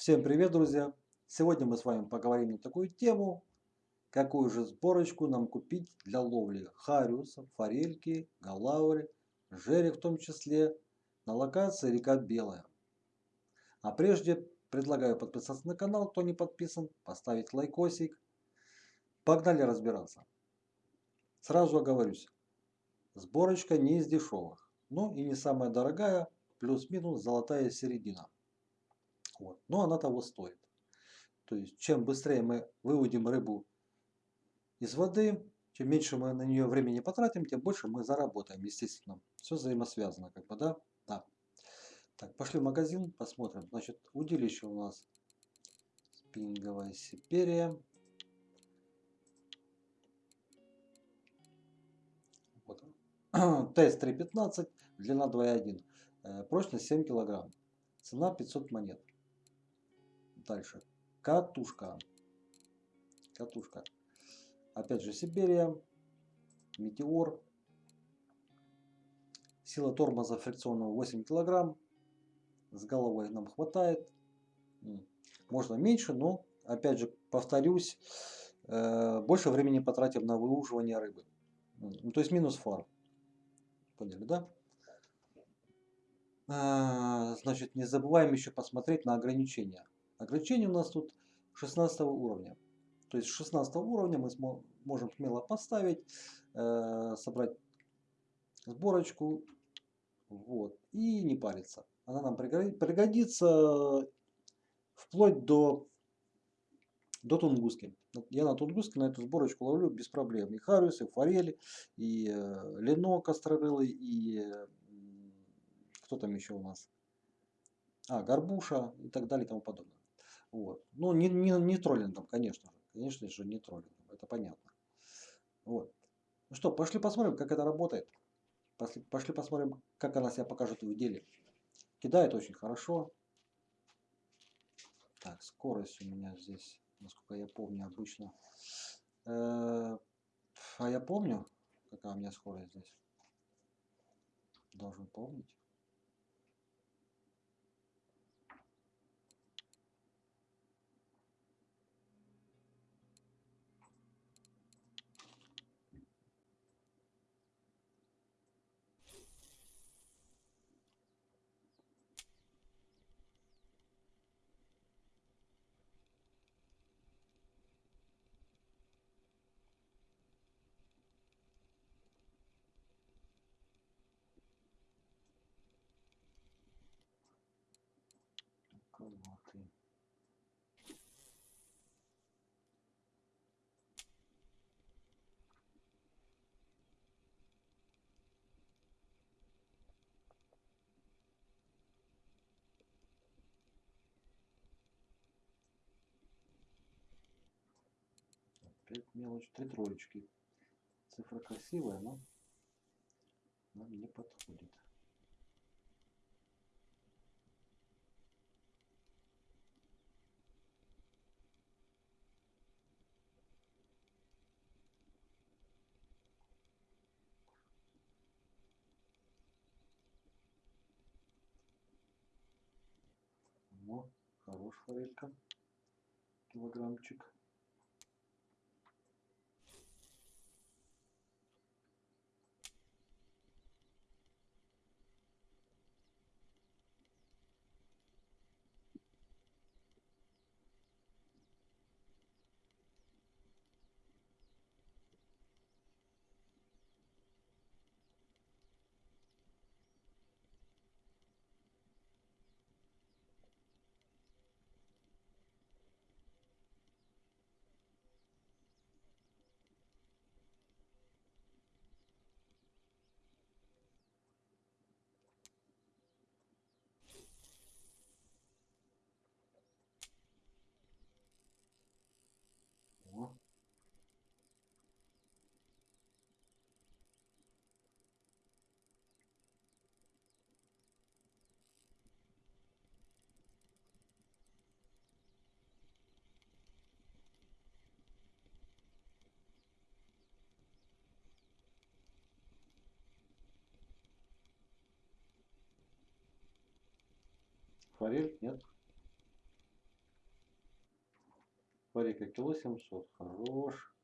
Всем привет, друзья! Сегодня мы с вами поговорим на такую тему, какую же сборочку нам купить для ловли хариуса, форельки, галаури, жерех в том числе, на локации река Белая. А прежде предлагаю подписаться на канал, кто не подписан, поставить лайкосик. Погнали разбираться. Сразу оговорюсь, сборочка не из дешевых, но и не самая дорогая, плюс-минус золотая середина. Вот. Но она того стоит. То есть, чем быстрее мы выводим рыбу из воды, чем меньше мы на нее времени потратим, тем больше мы заработаем, естественно. Все взаимосвязано, как бы, да? Да. Так, пошли в магазин, посмотрим. Значит, удилище у нас спиннинговая Сибирия. Вот. Тест 3.15, длина 2.1, э, прочность 7 килограмм, цена 500 монет. Дальше. Катушка. Катушка. Опять же Сибирия. Метеор. Сила тормоза фрикционного 8 килограмм. С головой нам хватает. Можно меньше, но опять же повторюсь, э, больше времени потратим на выуживание рыбы. Ну, то есть минус фар. Поняли, да? А, значит, не забываем еще посмотреть на ограничения. Ограничение у нас тут 16 уровня. То есть 16 уровня мы можем смело поставить, э, собрать сборочку вот, и не париться. Она нам пригодится вплоть до, до тунгуски. Я на тунгуске на эту сборочку ловлю без проблем. И хариус, и форели, и э, ленок острорылый, и э, кто там еще у нас? А, горбуша и так далее и тому подобное. Вот. Ну, не, не, не троллингом, конечно же. Конечно же, не троллингом. Это понятно. Вот. Ну что, пошли посмотрим, как это работает. Пошли, пошли посмотрим, как она себя покажет в деле. Кидает очень хорошо. Так, скорость у меня здесь, насколько я помню, обычно. Э -э а я помню, какая у меня скорость здесь. Должен помнить. Колоти. Опять мелочь, три троечки. Цифра красивая, но нам не подходит. Хорош форелька. Килограммчик. Форель нет. Форель кило 700. Хорош.